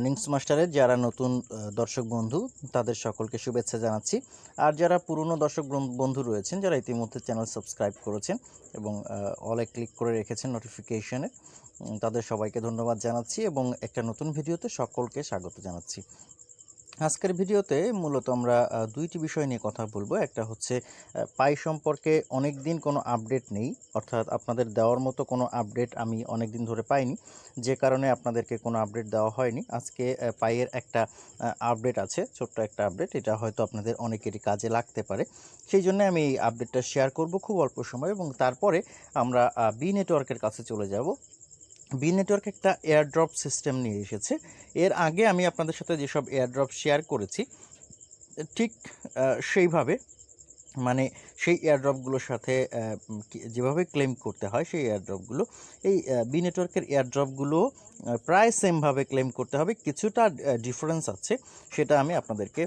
Earnings মাস্টারের যারা নতুন দর্শক বন্ধু, তাদের সকলকে শুভেচ্ছা জানাচ্ছি। আর যারা পুরনো দর্শক বন- বন্ধু রয়েছেন, যারা ইতিমধ্যে চ্যানেল সাবস্ক্রাইব করেছেন এবং অলে ক্লিক করে রেখেছেন নোটিফিকেশনে তাদের সবাইকে ধন্যবাদ জানাচ্ছি এবং একটা নতুন ভিডিওতে সকলকে স্বাগত জানাচ্ছি। আজকের ভিডিওতে মূলত আমরা দুইটি বিষয় নিয়ে কথা বলব। একটা হচ্ছে পাই সম্পর্কে অনেক দিন কোনো আপডেট নেই, অর্থাৎ আপনাদের দেওয়ার মতো কোনো আপডেট আমি অনেক দিন ধরে পাইনি, যে কারণে আপনাদেরকে কোনো আপডেট দেওয়া হয়নি। আজকে পাইয়ের একটা আপডেট আছে, ছোট্ট একটা আপডেট, এটা হয়তো আপনাদের অনেকেরই কাজে লাগতে পারে। সেই জন্য আমি এই আপডেটটা শেয়ার করব খুব অল্প সময় এবং তারপরে আমরা বি নেটওয়ার্কের কাছে চলে যাব। বি নেটওয়ার্ক একটা এয়ারড্রপ সিস্টেম নিয়ে এসেছে। এর আগে আমি আপনাদের সাথে যেসব এয়ারড্রপ শেয়ার করেছি, ঠিক সেইভাবে মানে সেই এয়ারড্রপগুলোর সাথে যেভাবে ক্লেম করতে হয় সেই এয়ারড্রপগুলো এই বি নেটওয়ার্কের এয়ারড্রপগুলো প্রায় সেমভাবে ক্লেম করতে হবে। কিছুটা ডিফারেন্স আছে, সেটা আমি আপনাদেরকে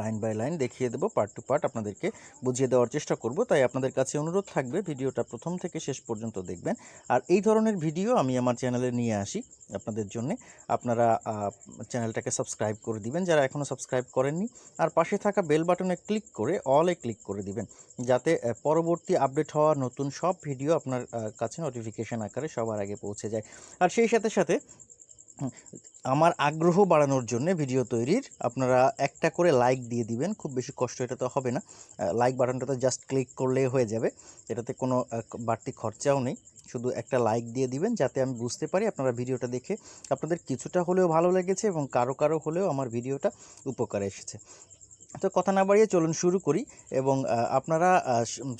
লাইন বাই লাইন দেখিয়ে দেবো, পার্ট টু পার্ট আপনাদেরকে বুঝিয়ে দেওয়ার চেষ্টা করব। তাই আপনাদের কাছে অনুরোধ থাকবে, ভিডিওটা প্রথম থেকে শেষ পর্যন্ত দেখবেন। আর এই ধরনের ভিডিও আমি আমার চ্যানেলে নিয়ে আসি আপনাদের জন্য। আপনারা চ্যানেলটাকে সাবস্ক্রাইব করে দিবেন, যারা এখনও সাবস্ক্রাইব করেননি। আর পাশে থাকা বেল বাটনে ক্লিক করে, অলে ক্লিক করে দিবেন। যাতে পরবর্তী আপডেট হওয়া নতুন সব ভিডিও আপনার কাছে নোটিফিকেশন আকারে সবার আগে পৌঁছে যায়। আর সেই সাথে সাথে আমার আগ্রহ বাড়ানোর জন্য ভিডিও তৈরির আপনারা একটা করে লাইক দিয়ে দিবেন, খুব বেশি কষ্ট এটা তো হবে না। লাইক বাটনটাতে জাস্ট ক্লিক করলেই হয়ে যাবে। এটাতে কোনো বাড়তি খরচাও নেই। শুধু একটা লাইক দিয়ে দিবেন যাতে আমি বুঝতে পারি আপনারা ভিডিওটা দেখে আপনাদের কিছুটা হলেও ভালো লেগেছে এবং কারও কারও হলেও আমার ভিডিওটা উপকারে এসেছে। তো কথা না বাড়িয়ে চলুন শুরু করি এবং আপনারা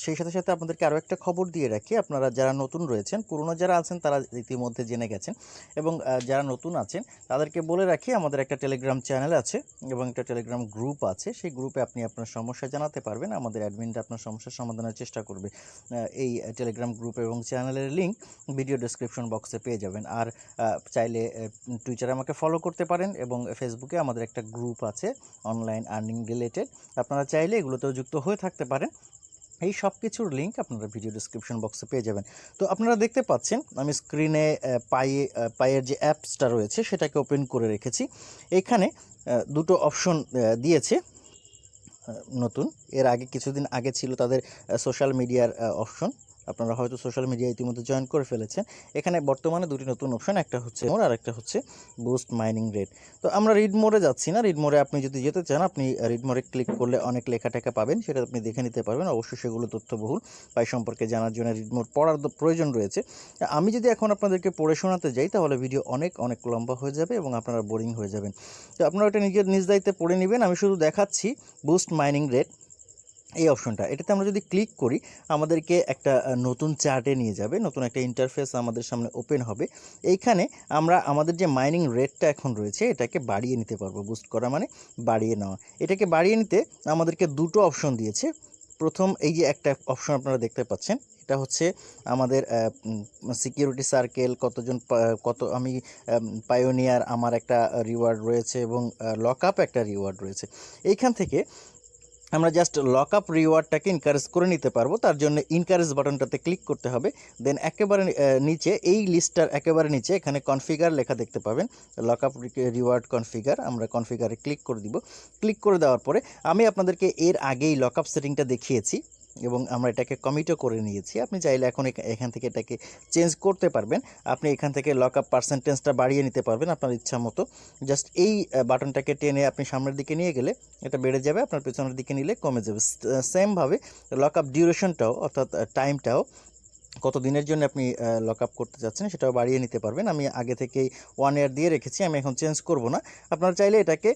সেই সাথে সাথে আপনাদেরকে আরও একটা খবর দিয়ে রাখি। আপনারা যারা নতুন রয়েছেন, পুরনো যারা আছেন, তারা ইতিমধ্যে জেনে গেছেন এবং যারা নতুন আছেন, তাদেরকে বলে রাখি আমাদের একটা টেলিগ্রাম চ্যানেল আছে এবং একটা টেলিগ্রাম গ্রুপ আছে। সেই গ্রুপে আপনি আপনার সমস্যা জানাতে পারবেন, আমাদের অ্যাডমিনটা আপনার সমস্যার সমাধানের চেষ্টা করবে। এই টেলিগ্রাম গ্রুপ এবং চ্যানেলের লিঙ্ক ভিডিও ডেসক্রিপশন বক্সে পেয়ে যাবেন। আর চাইলে টুইটারে আমাকে ফলো করতে পারেন এবং ফেসবুকে আমাদের একটা গ্রুপ আছে অনলাইন আর্নিং রিলেটেড আপনারা চাইলে এগুলোতেও যুক্ত হয়ে থাকতে পারেন। এই সব কিছুর লিঙ্ক আপনারা ভিডিও ডিসক্রিপশন বক্সে পেয়ে যাবেন। তো আপনারা দেখতে পাচ্ছেন, আমি স্ক্রিনে পায়ে পায়ের যে অ্যাপসটা রয়েছে, সেটাকে ওপেন করে রেখেছি। এখানে দুটো অপশন দিয়েছে। নতুন, এর আগে, কিছুদিন আগে ছিল তাদের সোশ্যাল মিডিয়ার অপশন আপনারা হয়তো সোশ্যাল মিডিয়া ইতিমধ্যে জয়েন করে ফেলেছেন। এখানে বর্তমানে দুটি নতুন অপশন একটা হচ্ছে মোর আর একটা হচ্ছে বুস্ট মাইনিং রেট তো আমরা রিড মোড়ে যাচ্ছি না রিড মোড়ে আপনি যদি যেতে চান, আপনি রিড মোড়ে ক্লিক করলে অনেক লেখা টেখা পাবেন, সেটা আপনি দেখে নিতে পারবেন। অবশ্যই সেগুলো তথ্যবহুল। পাই সম্পর্কে জানার জন্য রিড মোড় পড়ার প্রয়োজন রয়েছে। আমি যদি এখন আপনাদেরকে পড়ে শোনাতে যাই, তাহলে ভিডিও অনেক অনেক লম্বা হয়ে যাবে এবং আপনারা বোরিং হয়ে যাবেন। তো আপনারা এটা নিজের নিজ দায়িত্বে পড়ে নেবেন। আমি শুধু দেখাচ্ছি বুস্ট মাইনিং রেট এই অপশনটা। এটাতে আমরা যদি ক্লিক করি, আমাদেরকে একটা নতুন চার্টে নিয়ে যাবে, নতুন একটা ইন্টারফেস আমাদের সামনে ওপেন হবে। এইখানে আমরা আমাদের যে মাইনিং রেটটা এখন রয়েছে, এটাকে বাড়িয়ে নিতে পারব বুস্ট করা মানে বাড়িয়ে নেওয়া। এটাকে বাড়িয়ে নিতে আমাদেরকে দুটো অপশন দিয়েছে। প্রথম, এই যে একটা অপশন আপনারা দেখতে পাচ্ছেন, এটা হচ্ছে আমাদের সিকিউরিটি সার্কেল কতজন কত, আমি পায়োনিয়ার আমার একটা রিওয়ার্ড রয়েছে এবং লক একটা রিওয়ার্ড রয়েছে। এইখান থেকে আমরা জাস্ট লক আপ রিওয়ার্ডটাকে ইনকারেজ করে নিতে পারব, তার জন্য ইনকারেজ বাটনটাতে ক্লিক করতে হবে দেন একেবারে নিচে, এই লিস্টটার একেবারে নিচে এখানে কনফিগার লেখা দেখতে পাবেন লক আপ রিওয়ার্ড কনফিগার আমরা কনফিগারে ক্লিক করে দিব ক্লিক করে দেওয়ার পরে আমি আপনাদেরকে এর আগেই লক আপ সেটিংটা দেখিয়েছি এবং আমরা এটাকে কমিটও করে নিয়েছি। আপনি চাইলে এখন এখা- এখান থেকে এটাকে চেঞ্জ করতে পারবেন। আপনি এখান থেকে লক আপ পার্সেন্টেজটা বাড়িয়ে নিতে পারবেন আপনার ইচ্ছা মতো। জাস্ট এই বাটনটাকে টেনে আপনি সামনের দিকে নিয়ে গেলে এটা বেড়ে যাবে, আপনার পেছনের দিকে নিলে কমে যাবে। সেমভাবে লক আপ ডিউরেশনটাও অর্থাৎ টাইমটাও কত দিনের জন্য আপনি লক আপ করতে চাচ্ছেন সেটাও বাড়িয়ে নিতে পারবেন। আমি আগে থেকেই ওয়ান ইয়ার দিয়ে রেখেছি, আমি এখন চেঞ্জ করব না। আপনারা চাইলে এটাকে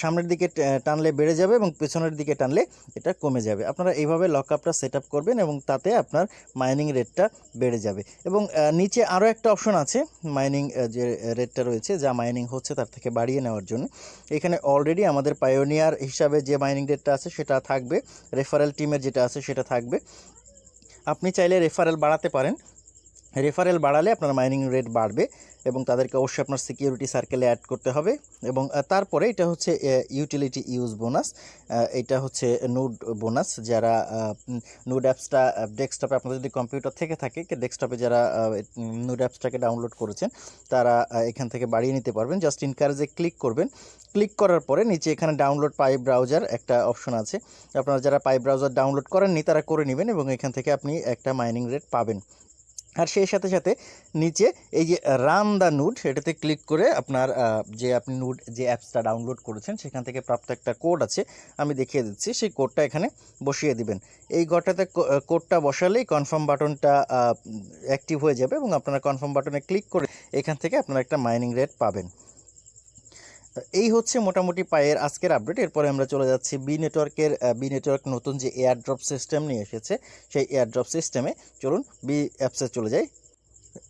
সামনের দিকে টানলে বেড়ে যাবে এবং পেছনের দিকে টানলে এটা কমে যাবে। আপনারা এইভাবে লক আপটা সেট আপ করবেন এবং তাতে আপনার মাইনিং রেটটা বেড়ে যাবে। এবং নিচে আরও একটা অপশন আছে মাইনিং যে রেটটা রয়েছে, যা মাইনিং হচ্ছে তার থেকে বাড়িয়ে নেওয়ার জন্য। এখানে অলরেডি আমাদের পায়োনিয়ার হিসাবে যে মাইনিং রেটটা আছে সেটা থাকবে রেফারেল টিমের যেটা আছে সেটা থাকবে। আপনি চাইলে রেফারেল বাড়াতে পারেন। রেফারেল বাড়ালে আপনার মাইনিং রেট বাড়বে। এবং তাদেরকে অবশ্যই আপনার সিকিউরিটি সার্কেলে অ্যাড করতে হবে এবং তারপরে এটা হচ্ছে ইউটিলিটি ইউজ বোনাস এটা হচ্ছে নোড বোনাস যারা নোড অ্যাপসটা ডেস্কটপে আপনাদের যদি কম্পিউটার থেকে থাকে ডেস্কটপে যারা নোড অ্যাপসটাকে ডাউনলোড করেছেন, তারা এখান থেকে বাড়িয়ে নিতে পারবেন। জাস্ট ইনকারেজে ক্লিক করবেন। ক্লিক করার পরে নিচে এখানে ডাউনলোড পাই ব্রাউজার একটা অপশন আছে। আপনারা যারা পাই ব্রাউজার ডাউনলোড করেননি, তারা করে নেবেন এবং এখান থেকে আপনি একটা মাইনিং রেট পাবেন। আর সেই সাথে সাথে নিচে এই যে রান দ্য নুড সেটাতে ক্লিক করে আপনার যে আপনি নুড যে অ্যাপসটা ডাউনলোড করেছেন, সেখান থেকে প্রাপ্ত একটা কোড আছে, আমি দেখিয়ে দিচ্ছি। সেই কোডটা এখানে বসিয়ে দিবেন। এই ঘরটাতে কোডটা বসালেই কনফার্ম বাটনটা অ্যাক্টিভ হয়ে যাবে এবং আপনারা কনফার্ম বাটনে ক্লিক করে এখান থেকে আপনারা একটা মাইনিং রেট পাবেন। এই হচ্ছে মোটামুটি পায়ের আজকের আপডেট এরপরে আমরা চলে যাচ্ছি বি নেটওয়ার্কের বি নেটওয়ার্ক নতুন যে এয়ার ড্রপ সিস্টেম নিয়ে এসেছে, সেই এয়ার ড্রপ সিস্টেমে চলুন বি অ্যাপসে চলে যাই।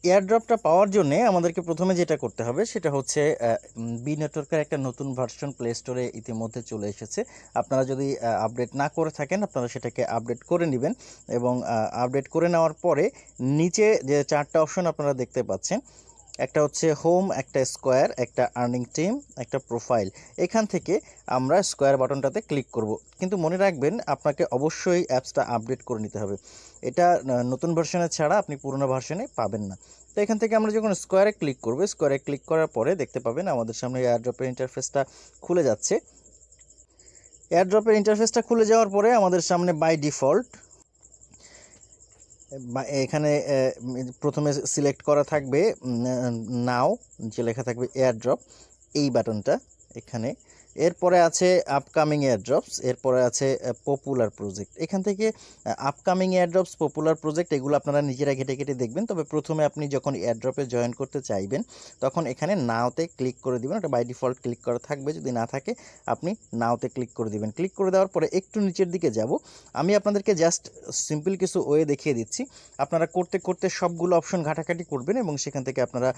এয়ার ড্রপটা পাওয়ার জন্য আমাদেরকে প্রথমে যেটা করতে হবে, সেটা হচ্ছে বি নেটওয়ার্কের একটা নতুন ভার্সন প্লে স্টোরে ইতিমধ্যে চলে এসেছে। আপনারা যদি আপডেট না করে থাকেন, আপনারা সেটাকে আপডেট করে নেবেন এবং আপডেট করে নেওয়ার পরে নিচে যে চারটা অপশন আপনারা দেখতে পাচ্ছেন একটা হচ্ছে হোম একটা স্কোয়ার একটা আর্নিং টিম একটা প্রোফাইল এখান থেকে আমরা স্কোয়ার বাটনটাতে ক্লিক করব। কিন্তু মনে রাখবেন, আপনাকে অবশ্যই অ্যাপসটা আপডেট করে নিতে হবে। এটা নতুন ভার্সনে ছাড়া আপনি পুরোনো ভার্সনে পাবেন না। তো এখান থেকে আমরা যখন স্কোয়ারে ক্লিক করব স্কোয়ারে ক্লিক করার পরে দেখতে পাবেন আমাদের সামনে এয়ারড্রপের ইন্টারফেসটা খুলে যাচ্ছে। এয়ারড্রপের ইন্টারফেসটা খুলে যাওয়ার পরে আমাদের সামনে বাই ডিফল্ট এখানে প্রথমে সিলেক্ট করা থাকবে নাও যে লেখা থাকবে এয়ারড্রপ এই বাটনটা এখানে এরপরে আছে আপকামিং এয়ারড্রপস এরপরে আছে পপুলার প্রজেক্ট এখান থেকে আপকামিং এয়ারড্রপস পপুলার প্রজেক্ট এগুলো আপনারা নিজেরা ঘেটে ঘেটে দেখবেন। তবে প্রথমে আপনি যখন এয়ারড্রপে জয়েন করতে চাইবেন, তখন এখানে নাওতে ক্লিক করে দিবেন। ওটা বাই ডিফল্ট ক্লিক করা থাকবে। যদি না থাকে, আপনি নাওতে ক্লিক করে দিবেন। ক্লিক করে দেওয়ার পরে একটু নিচের দিকে যাব। আমি আপনাদেরকে জাস্ট সিম্পল কিছু ওয়ে দেখিয়ে দিচ্ছি। আপনারা করতে করতে সবগুলো অপশন ঘাটাঘাটি করবেন এবং সেখান থেকে আপনারা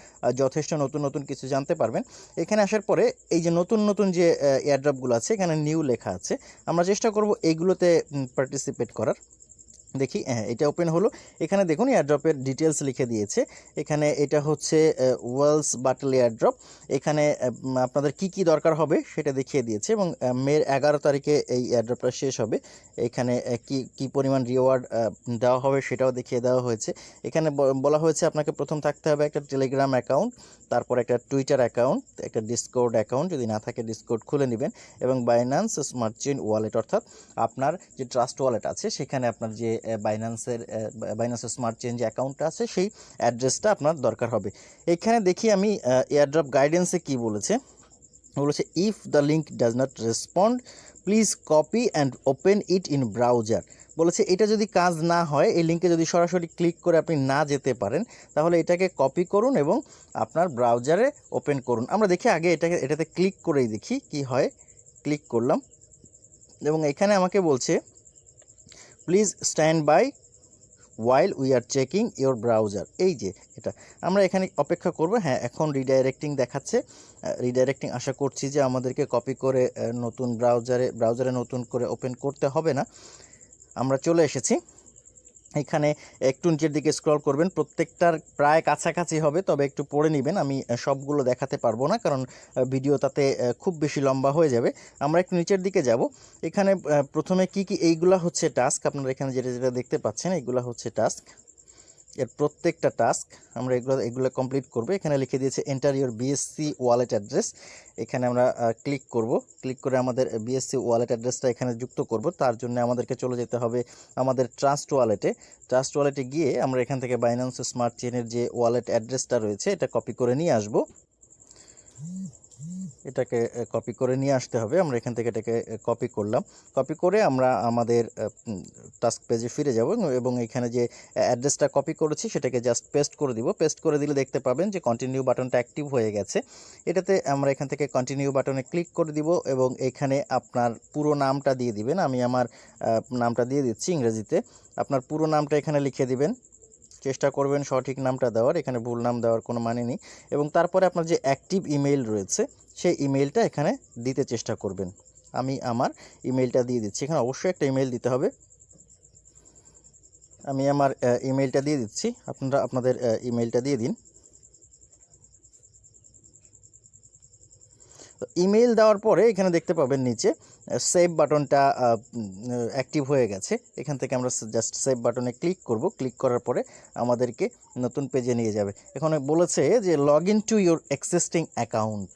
যথেষ্ট নতুন নতুন কিছু জানতে পারবেন। এখানে আসার পরে এই যে নতুন নতুন যে এয়ারড্রপগুলো আছে এখানে নিউ লেখা আছে। আমরা চেষ্টা করব এইগুলোতে পার্টিসিপেট করার। দেখি হ্যাঁ এটা ওপেন হলো। এখানে দেখুন এয়ারড্রপের ডিটেলস লিখে দিয়েছে। এখানে এটা হচ্ছে ওয়েলস বাটল এয়ারড্রপ এখানে আপনাদের কি কি দরকার হবে সেটা দেখিয়ে দিয়েছে এবং মের এগারো তারিখে এই এয়ারড্রপটা শেষ হবে। এখানে কি কি পরিমাণ রিওয়ার্ড দেওয়া হবে সেটাও দেখিয়ে দেওয়া হয়েছে। এখানে বলা হয়েছে আপনাকে প্রথম থাকতে হবে একটা টেলিগ্রাম অ্যাকাউন্ট তারপর একটা টুইটার অ্যাকাউন্ট একটা ডিসকোড অ্যাকাউন্ট যদি না থাকে ডিসকোড খুলে নেবেন এবং বাইন্যান্স স্মার্ট চেইন ওয়ালেট অর্থাৎ আপনার যে ট্রাস্ট ওয়ালেট আছে, সেখানে আপনার যে বাইন্যান্সের বাইন্যান্সের স্মার্ট চেঞ্জ অ্যাকাউন্টটা আছে, সেই অ্যাড্রেসটা আপনার দরকার হবে। এখানে দেখি আমি এয়ারড্রপ গাইডেন্সে কি বলেছে? বলেছে if the link does not respond please copy and open it in browser বলেছে, এটা যদি কাজ না হয়, এই লিঙ্কে যদি সরাসরি ক্লিক করে আপনি না যেতে পারেন, তাহলে এটাকে কপি করুন এবং আপনার ব্রাউজারে ওপেন করুন। আমরা দেখি আগে এটাকে, এটাতে ক্লিক করেই দেখি কি হয়। ক্লিক করলাম এবং এখানে আমাকে বলছে please stand by while we are checking your browser এই যে, এটা। আমরা এখানে অপেক্ষা করব। হ্যাঁ এখন রিডাইরেক্টিং দেখাচ্ছে। রিডাইরেক্টিং আশা করছি যে আমাদেরকে কপি করে নতুন ব্রাউজারে ব্রাউজারে নতুন করে ওপেন করতে হবে না। আমরা চলে এসেছি। এখানে একটু নিচের দিকে স্ক্রল করবেন, প্রত্যেকটার প্রায় কাছাকাছি হবে, তবে একটু পড়ে নেবেন, আমি সবগুলো দেখাতে পারব না, কারণ ভিডিও তাতে খুব বেশি লম্বা হয়ে যাবে। আমরা একটু নিচের দিকে যাব। এখানে প্রথমে কি কি, এইগুলা হচ্ছে টাস্ক আপনারা এখানে যেটা যেটা দেখতে পাচ্ছেন, এইগুলা হচ্ছে টাস্ক এর প্রত্যেকটা টাস্ক আমরা এগুলো এগুলো কমপ্লিট করব। এখানে লিখে দিয়েছে enter your BSC wallet address এখানে আমরা ক্লিক করব। ক্লিক করে আমাদের বিএসসি ওয়ালেট অ্যাড্রেসটা এখানে যুক্ত করব। তার জন্য আমাদেরকে চলে যেতে হবে আমাদের ট্রাস্ট ওয়ালেটে ট্রাস্ট ওয়ালেটে গিয়ে আমরা এখান থেকে বাইন্যান্স স্মার্ট চেনের যে ওয়ালেট অ্যাড্রেসটা রয়েছে, এটা কপি করে নিয়ে আসব। এটাকে কপি করে নিয়ে আসতে হবে। আমরা এখান থেকে এটাকে কপি করলাম। কপি করে আমরা আমাদের টাস্ক পেজে ফিরে যাব এবং এখানে যে অ্যাড্রেসটা কপি করেছি সেটাকে জাস্ট পেস্ট করে দিব। পেস্ট করে দিলে দেখতে পাবেন যে কন্টিনিউ বাটনটা অ্যাক্টিভ হয়ে গেছে। এটাতে আমরা এখান থেকে কন্টিনিউ বাটনে ক্লিক করে দিব এবং এখানে আপনার পুরো নামটা দিয়ে দিবেন। আমি আমার নামটা দিয়ে দিচ্ছি ইংরেজিতে। আপনার পুরো নামটা এখানে লিখে দিবেন। চেষ্টা করবেন সঠিক নামটা দেওয়ার, এখানে ভুল নাম দেওয়ার কোনো মানে নেই। এবং তারপরে আপনার যে অ্যাক্টিভ ইমেইল রয়েছে, সেই ইমেইলটা এখানে দিতে চেষ্টা করবেন। আমি আমার ইমেইলটা দিয়ে দিচ্ছি। এখানে অবশ্যই একটা ইমেইল দিতে হবে। আমি আমার ইমেইলটা দিয়ে দিচ্ছি। আপনারা আপনাদের ইমেইলটা দিয়ে দিন। ইমেল দেওয়ার পরে এখানে দেখতে পাবেন নিচে সেভ বাটনটা অ্যাক্টিভ হয়ে গেছে। এখান থেকে আমরা জাস্ট সেভ বাটনে ক্লিক করব। ক্লিক করার পরে আমাদেরকে নতুন পেজে নিয়ে যাবে। এখানে বলেছে যে log in to your existing account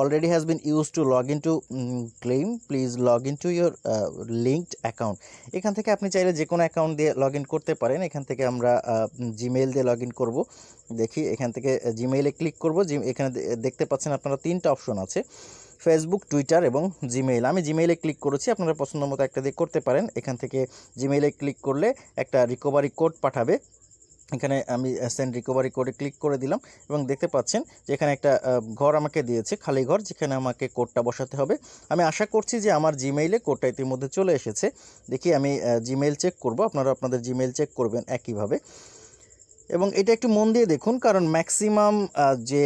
already has been use to log in to claim please log in to your linked account এখান থেকে আপনি চাইলে যে কোনো অ্যাকাউন্ট দিয়ে লগ করতে পারেন। এখান থেকে আমরা জিমেইল দিয়ে লগ করব। দেখি, এখান থেকে জিমেইলে ক্লিক করব। এখানে দেখতে পাচ্ছেন আপনারা তিনটা অপশন আছে। ফেসবুক টুইটার এবং জিমেইল আমি জিমেইলে ক্লিক করেছি, আপনারা পছন্দ মতো একটা দিয়ে করতে পারেন। এখান থেকে জিমেইলে ক্লিক করলে একটা রিকভারি কোড পাঠাবে। এখানে আমি সেন্ড রিকভারি কোডে ক্লিক করে দিলাম এবং দেখতে পাচ্ছেন যে এখানে একটা ঘর আমাকে দিয়েছে, খালি ঘর, যেখানে আমাকে কোডটা বসাতে হবে। আমি আশা করছি যে আমার জিমেইলে কোডটা ইতিমধ্যে চলে এসেছে। দেখি আমি জিমেইল চেক করব। আপনারা আপনাদের জিমেইল চেক করবেন একইভাবে। এবং এটা একটু মন দিয়ে দেখুন, কারণ ম্যাক্সিমাম যে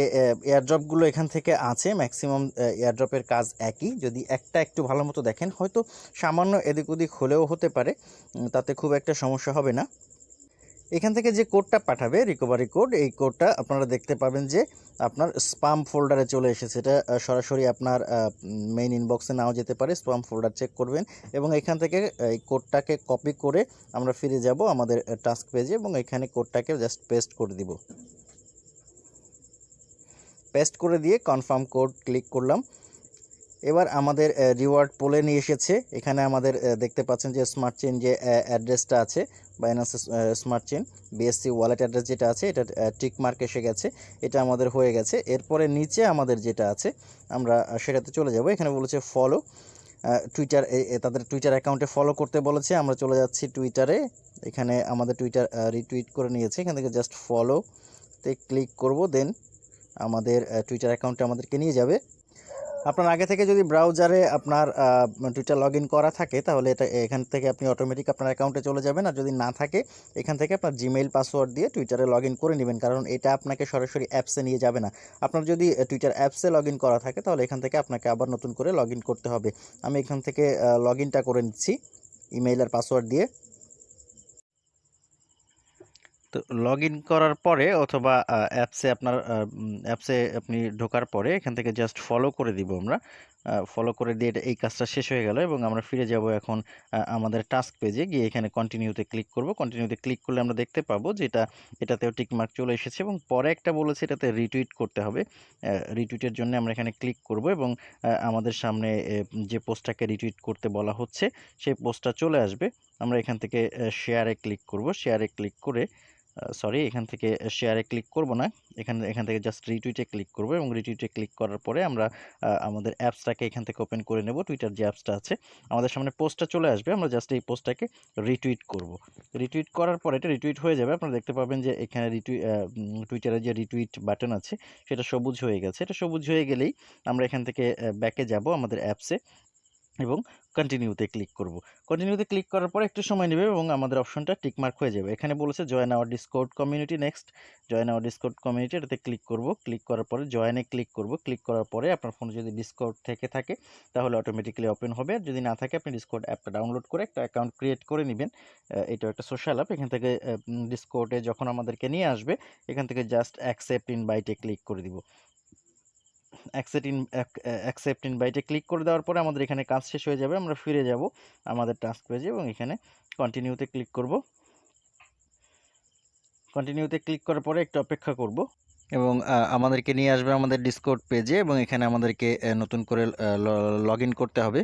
এয়ারড্রপগুলো এখান থেকে আছে ম্যাক্সিমাম এয়ারড্রপের কাজ একই। যদি একটা একটু ভালো মতো দেখেন, হয়তো সামান্য এদিক ওদিক হলেও হতে পারে তাতে খুব একটা সমস্যা হবে না। এখান থেকে যে কোডটা পাঠাবে রিকভারি কোড এই কোডটা আপনারা দেখতে পাবেন যে আপনার স্পাম ফোল্ডারে চলে এসেছে। এটা সরাসরি আপনার মেইন ইনবক্সে নাও যেতে পারে স্পাম ফোল্ডার চেক করবেন এবং এখান থেকে, এই কোডটাকে কপি করে আমরা ফিরে যাব আমাদের টাস্ক পেজে এবং এখানে কোডটাকে জাস্ট পেস্ট করে দিব। পেস্ট করে দিয়ে কনফার্ম কোড ক্লিক করলাম। এবার আমাদের রিওয়ার্ড পোলে নিয়ে এসেছে। এখানে আমাদের দেখতে পাচ্ছেন যে স্মার্ট চেন যে অ্যাড্রেসটা আছে Binance smart chain BSC wallet address যেটা আছে, এটা টিক মার্ক এসে গেছে, এটা আমাদের হয়ে গেছে। এরপরে নিচে আমাদের যেটা আছে, আমরা সেটাতে চলে যাব। এখানে বলেছে ফলো টুইটার তাদের টুইটার অ্যাকাউন্টে ফলো করতে বলেছে। আমরা চলে যাচ্ছি টুইটারে এখানে আমাদের টুইটার রিটুইট করে নিয়েছে। এখান থেকে জাস্ট ফলোতে ক্লিক করব দেন আমাদের টুইটার অ্যাকাউন্টে আমাদেরকে নিয়ে যাবে। আপনার আগে থেকে যদি ব্রাউজারে আপনার টুইটার লগ করা থাকে, তাহলে এটা এখান থেকে আপনি অটোমেটিক আপনার অ্যাকাউন্টে চলে যাবেন। আর যদি না থাকে, এখান থেকে আপনার জিমেইল পাসওয়ার্ড দিয়ে টুইটারে লগ করে নেবেন। কারণ এটা আপনাকে সরাসরি অ্যাপসে নিয়ে যাবে না। আপনার যদি টুইটার অ্যাপসে লগ করা থাকে, তাহলে এখান থেকে আপনাকে আবার নতুন করে লগ করতে হবে। আমি এখান থেকে লগ করে নিচ্ছি ইমেইল আর পাসওয়ার্ড দিয়ে। তো লগ ইন করার পরে অথবা অ্যাপসে আপনার অ্যাপসে আপনি ঢোকার পরে এখান থেকে জাস্ট ফলো করে দিব আমরা। ফলো করে দিয়ে এই কাজটা শেষ হয়ে গেল এবং আমরা ফিরে যাব এখন আমাদের টাস্ক পেজে গিয়ে এখানে কন্টিনিউতে ক্লিক করব। কন্টিনিউতে ক্লিক করলে আমরা দেখতে পাবো যে এটা, এটাতেও টিকমার্ক চলে এসেছে এবং পরে একটা বলেছে এটাতে রিটুইট করতে হবে। রিটুইটের জন্য আমরা এখানে ক্লিক করব এবং আমাদের সামনে যে পোস্টটাকে রিটুইট করতে বলা হচ্ছে, সেই পোস্টটা চলে আসবে। আমরা এখান থেকে শেয়ারে ক্লিক করব। শেয়ারে ক্লিক করে সরি এখান থেকে শেয়ারে ক্লিক করব না। এখানে, এখান থেকে জাস্ট রিটুইটে ক্লিক করব এবং রিটুইটে ক্লিক করার পরে আমরা আমাদের অ্যাপসটাকে এখান থেকে ওপেন করে নেব। টুইটার যে অ্যাপসটা আছে, আমাদের সামনে পোস্টটা চলে আসবে। আমরা জাস্ট এই পোস্টটাকে রিটুইট করব। রিটুইট করার পরে এটা রিটুইট হয়ে যাবে। আপনারা দেখতে পাবেন যে এখানে রিটুই টুইটারে যে রিটুইট বাটন আছে, সেটা সবুজ হয়ে গেছে। এটা সবুজ হয়ে গেলেই আমরা এখান থেকে ব্যাকে যাব আমাদের অ্যাপসে এবং কন্টিনিউতে ক্লিক করব। কন্টিনিউতে ক্লিক করার পর একটু সময় নেবে এবং আমাদের অপশনটা টিকমার্ক হয়ে যাবে। এখানে বলেছে join our Discord community next join our Discord community এটাতে ক্লিক করব। ক্লিক করার পরে জয়েনে ক্লিক করব। ক্লিক করার পরে আপনার ফোনে যদি ডিসকোড থেকে থাকে, তাহলে অটোমেটিক্যালি ওপেন হবে। আর যদি না থাকে, আপনি ডিসকোড অ্যাপটা ডাউনলোড করে একটা অ্যাকাউন্ট ক্রিয়েট করে নেবেন। এটা একটা সোশ্যাল অ্যাপ এখান থেকে ডিসকোডে যখন আমাদেরকে নিয়ে আসবে, এখান থেকে জাস্ট অ্যাকসেপ্ট ইনভাইটে ক্লিক করে দিব। অ্যাকসেপ্ট ইন অ্যাকসেপ্ট ইনভাইটে ক্লিক করে দেওয়ার পরে আমাদের এখানে কাজ শেষ হয়ে যাবে, আমরা ফিরে যাব আমাদের টাস্ক পেজে এবং এখানে কন্টিনিউতে ক্লিক করব। কন্টিনিউতে ক্লিক করার পরে একটু অপেক্ষা করব এবং আমাদেরকে নিয়ে আসবে আমাদের ডিসকোড পেজে এবং এখানে আমাদেরকে নতুন করে লগ করতে হবে।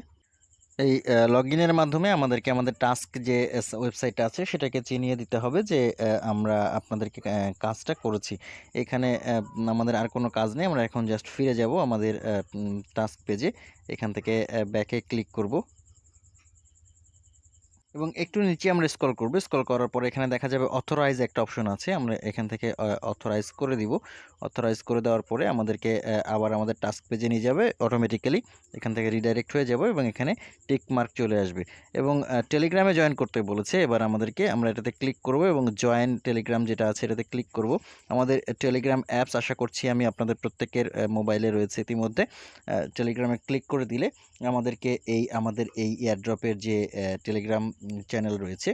এই লগ ইনের মাধ্যমে আমাদেরকে আমাদের টাস্ক যে ওয়েবসাইট আছে, সেটাকে চিনিয়ে দিতে হবে যে আমরা আপনাদেরকে কাজটা করেছি। এখানে আমাদের আর কোনো কাজ নেই, আমরা এখন জাস্ট ফিরে যাব আমাদের টাস্ক পেজে এখান থেকে ব্যাকে ক্লিক করব। এবং একটু নিচে আমরা স্ক্রল করব। স্ক্রল করার পরে এখানে দেখা যাবে অথরাইজ একটা অপশন আছে। আমরা এখান থেকে অথরাইজ করে দিব। অথরাইজ করে দেওয়ার পরে আমাদেরকে আবার আমাদের টাস্ক পেজে নিয়ে যাবে অটোমেটিক্যালি এখান থেকে রিডাইরেক্ট হয়ে যাব এবং এখানে টিক মার্ক চলে আসবে। এবং টেলিগ্রামে জয়েন করতে বলেছে। এবার আমাদেরকে আমরা এটাতে ক্লিক করব এবং জয়েন টেলিগ্রাম যেটা আছে এটাতে ক্লিক করব। আমাদের টেলিগ্রাম অ্যাপস আশা করছি আমি আপনাদের প্রত্যেকের মোবাইলে রয়েছে ইতিমধ্যে। টেলিগ্রামে ক্লিক করে দিলে আমাদেরকে এই, আমাদের এই এয়ারড্রপের যে টেলিগ্রাম চ্যানেল রয়েছে,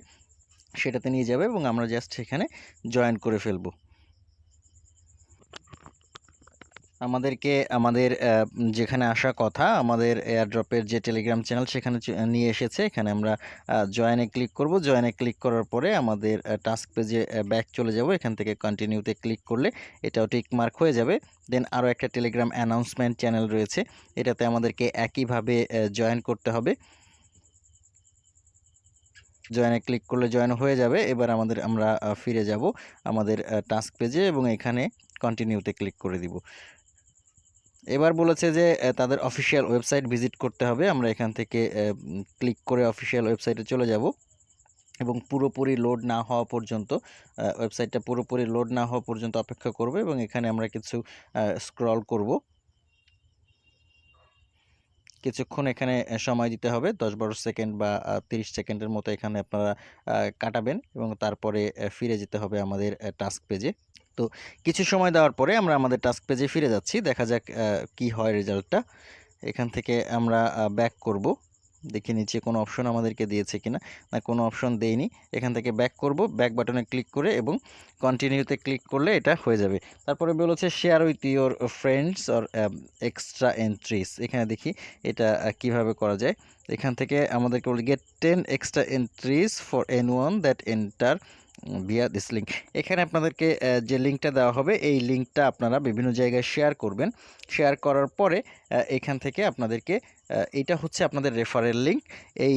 সেটাতে নিয়ে যাবে এবং আমরা জাস্ট সেখানে জয়েন করে ফেলব। আমাদেরকে, আমাদের যেখানে আসা কথা, আমাদের এয়ারড্রপের যে টেলিগ্রাম চ্যানেল সেখানে নিয়ে এসেছে, এখানে আমরা জয়েনে ক্লিক করব। জয়েনে ক্লিক করার পরে আমাদের টাস্ক পেজে ব্যাক চলে যাব। এখান থেকে কন্টিনিউতে ক্লিক করলে এটাও টিক মার্ক হয়ে যাবে। দেন আরও একটা টেলিগ্রাম অ্যানাউন্সমেন্ট চ্যানেল রয়েছে, এটাতে আমাদেরকে একইভাবে জয়েন করতে হবে। জয়েনে ক্লিক করলে জয়েন হয়ে যাবে। এবার আমাদের আমরা ফিরে যাব আমাদের টাস্ক পেজে এবং এখানে কন্টিনিউতে ক্লিক করে দিব। এবার বলেছে যে তাদের অফিসিয়াল ওয়েবসাইট ভিজিট করতে হবে। আমরা এখান থেকে ক্লিক করে অফিসিয়াল ওয়েবসাইটে চলে যাব এবং পুরোপুরি লোড না হওয়া পর্যন্ত ওয়েবসাইটটা পুরোপুরি লোড না হওয়া পর্যন্ত অপেক্ষা করব এবং এখানে আমরা কিছু স্ক্রল করব। কিছুক্ষণ এখানে সময় দিতে হবে। দশ বারো সেকেন্ড বা তিরিশ সেকেন্ডের মতো এখানে আপনারা কাটাবেন এবং তারপরে ফিরে যেতে হবে আমাদের টাস্ক পেজে। তো কিছু সময় দেওয়ার পরে আমরা আমাদের টাস্ক পেজে ফিরে যাচ্ছি। দেখা যাক কি হয় রেজাল্টটা। এখান থেকে আমরা ব্যাক করব। দেখে নিচে কোনো অপশন আমাদেরকে দিয়েছে কিনা। না, কোনো অপশন দেয়নি এখান থেকে ব্যাক করব ব্যাক বাটনে ক্লিক করে এবং কন্টিনিউতে ক্লিক করলে এটা হয়ে যাবে। তারপরে বলেছে share with your friends or extra entries এখানে দেখি এটা কীভাবে করা যায়। এখান থেকে আমাদেরকে বলি get ten extra entries for anyone that enter via this link এখানে আপনাদেরকে যে লিঙ্কটা দেওয়া হবে, এই লিঙ্কটা আপনারা বিভিন্ন জায়গায় শেয়ার করবেন। শেয়ার করার পরে এখান থেকে আপনাদেরকে এইটা হচ্ছে আপনাদের রেফারেল লিঙ্ক এই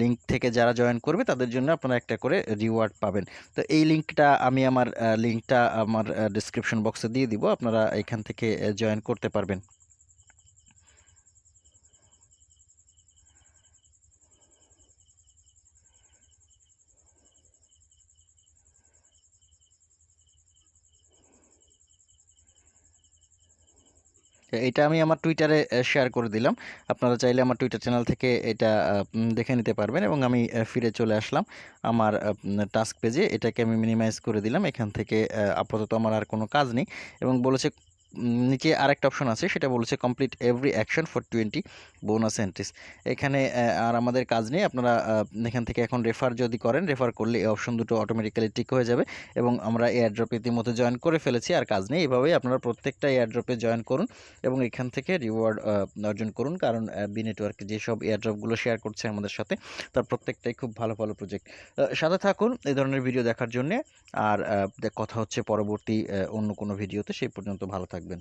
লিঙ্ক থেকে যারা জয়েন করবে, তাদের জন্য আপনারা একটা করে রিওয়ার্ড পাবেন। তো এই লিঙ্কটা আমি আমার লিঙ্কটা আমার ডিসক্রিপশন বক্সে দিয়ে দিব। আপনারা এখান থেকে জয়েন করতে পারবেন। এটা আমি আমার টুইটারে শেয়ার করে দিলাম। আপনারা চাইলে আমার টুইটার চ্যানেল থেকে এটা দেখে নিতে পারবেন এবং আমি ফিরে চলে আসলাম আমার টাস্ক পেজে এটাকে আমি মিনিমাইজ করে দিলাম। এখান থেকে আপাতত আমার আর কোনো কাজ নেই এবং বলেছে নিচে আরেকটা অপশন আছে, সেটা বলেছে complete every action for twenty bonus entries এখানে আর আমাদের কাজ নেই, আপনারা এখান থেকে এখন রেফার যদি করেন রেফার করলে এই অপশন দুটো অটোমেটিক্যালি টিক হয়ে যাবে এবং আমরা এয়ারড্রপ ইতিমধ্যে জয়েন করে ফেলেছি, আর কাজ নেই। এভাবেই আপনারা প্রত্যেকটা এয়ারড্রপে জয়েন করুন এবং এখান থেকে রিওয়ার্ড অর্জন করুন, কারণ বি নেটওয়ার্ক যেসব এয়ারড্রপগুলো শেয়ার করছে আমাদের সাথে, তার প্রত্যেকটাই খুব ভালো ভালো প্রজেক্ট সাথে থাকুন এই ধরনের ভিডিও দেখার জন্যে, আর কথা হচ্ছে পরবর্তী অন্য কোনো ভিডিওতে সেই পর্যন্ত ভালো থাকবেন